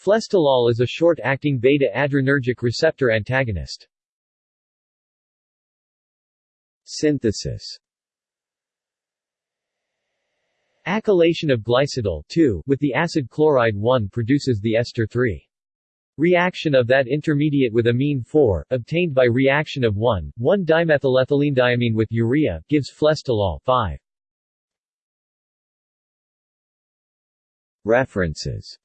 Flestolol is a short-acting beta-adrenergic receptor antagonist. Synthesis Acylation of glycidol with the acid chloride 1 produces the ester 3. Reaction of that intermediate with amine 4, obtained by reaction of 1, 1-dimethylethylenediamine with urea, gives flestolol 5. References